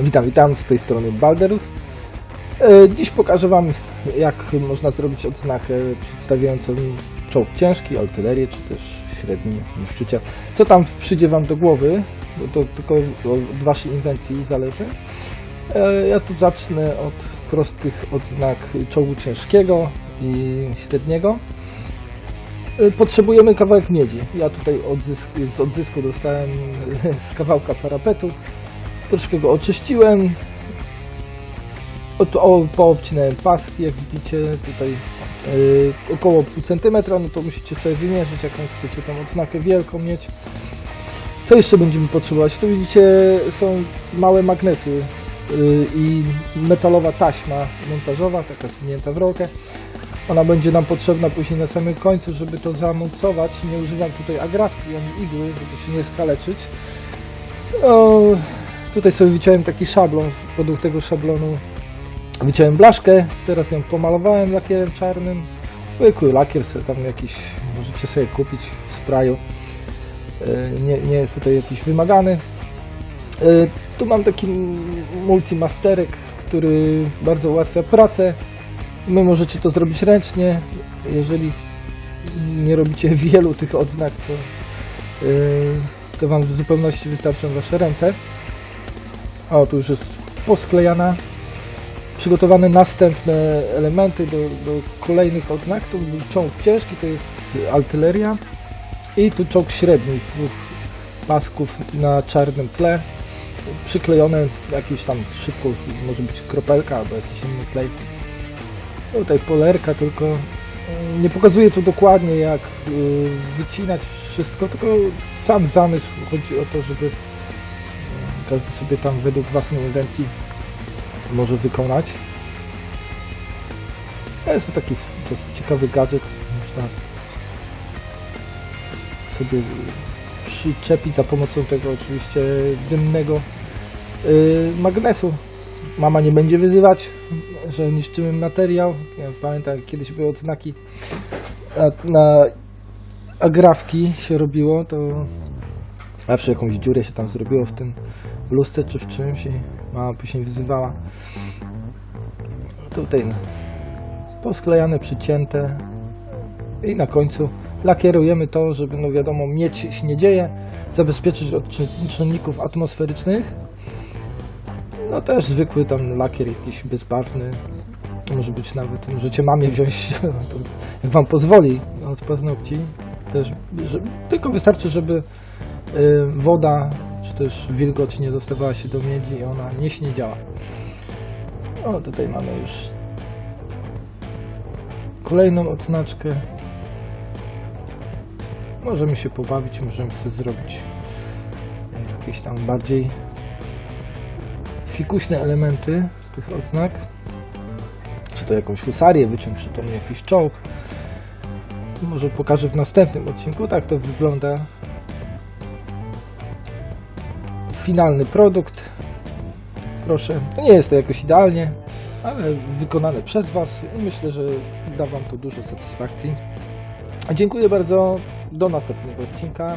Witam, witam, z tej strony Balderus. E, Dziś pokażę Wam, jak można zrobić odznakę przedstawiającą czołg ciężki, artylerię, czy też średni na szczycie. Co tam przyjdzie Wam do głowy, bo to tylko od Waszej inwencji zależy. E, Ja tu zacznę od prostych odznak czołgu ciężkiego i średniego. E, Potrzebujemy kawałek miedzi. Ja tutaj odzysk, z odzysku dostałem z kawałka parapetu. Troszkę go oczyściłem. Od, o, poobcinałem paski, jak widzicie tutaj yy, około pół centymetra, no to musicie sobie wymierzyć jaką chcecie tam odznakę wielką mieć. Co jeszcze będziemy potrzebować? Tu widzicie są małe magnesy yy, i metalowa taśma montażowa, taka zwinięta w rolkę. Ona będzie nam potrzebna później na samym końcu, żeby to zamocować. Nie używam tutaj agrafki ani igły, żeby się nie skaleczyć. Tutaj sobie wyciąłem taki szablon, według tego szablonu wyciąłem blaszkę, teraz ją pomalowałem lakierem czarnym. Zwykły lakier sobie tam jakiś możecie sobie kupić w sprayu. E, Nie, nie jest tutaj jakiś wymagany. E, Tu mam taki multimasterek, który bardzo ułatwia pracę. My możecie to zrobić ręcznie. Jeżeli nie robicie wielu tych odznak, to, yy, to Wam w zupełności wystarczą Wasze ręce. O, tu już jest posklejana. Przygotowane następne elementy do, do kolejnych odznak. Tu czołg ciężki, to jest artyleria. I tu czołg średni z dwóch pasków na czarnym tle. Przyklejone jakieś tam szybko, może być kropelka albo jakiś inny klej. Tutaj polerka tylko. y, Nie pokazuję tu dokładnie jak y, wycinać wszystko, tylko sam zamysł. Chodzi o to, żeby każdy sobie tam według własnej inwencji może wykonać. To jest to taki dosyć ciekawy gadżet. Można sobie przyczepić za pomocą tego oczywiście dymnego y, magnesu. Mama nie będzie wyzywać, że niszczymy materiał. Ja pamiętam, kiedyś były odznaki na, na agrafki się robiło, to zawsze jakąś dziurę się tam zrobiło w tym bluzce czy w czymś i mama później wyzywała. Tutaj no, posklejane, przycięte i na końcu lakierujemy to, żeby no wiadomo mieć się nie dzieje, zabezpieczyć od czyn- czynników atmosferycznych. No też zwykły tam lakier jakiś bezbarwny. Może być nawet, możecie mamie wziąć, jak wam pozwoli, od paznokci. Też, że, tylko wystarczy, żeby woda czy też wilgoć nie dostawała się do miedzi i ona nie śniedziała. O, tutaj mamy już kolejną odznaczkę. Możemy się pobawić, możemy sobie zrobić jakieś tam bardziej fikuśne elementy tych odznak. Czy to jakąś husarię wyciąć, czy to jakiś czołg. Może pokażę w następnym odcinku. Tak to wygląda. Finalny produkt. Proszę. To nie jest to jakoś idealnie, ale wykonane przez Was i myślę, że da Wam to dużo satysfakcji. Dziękuję bardzo. Do następnego odcinka.